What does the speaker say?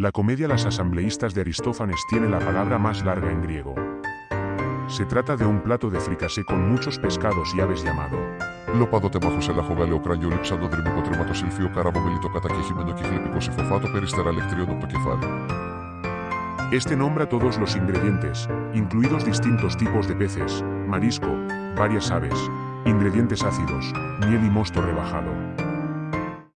La comedia Las asambleístas de Aristófanes tiene la palabra más larga en griego. Se trata de un plato de fricasé con muchos pescados y aves llamado. Λέω πάντοτε μάχο σε δρυμικό τρεμάτο κατακεχημένο και το κεφάλι. Este nombra todos los ingredientes, incluidos distintos tipos de peces, marisco, varias aves, ingredientes ácidos, miel y mosto rebajado.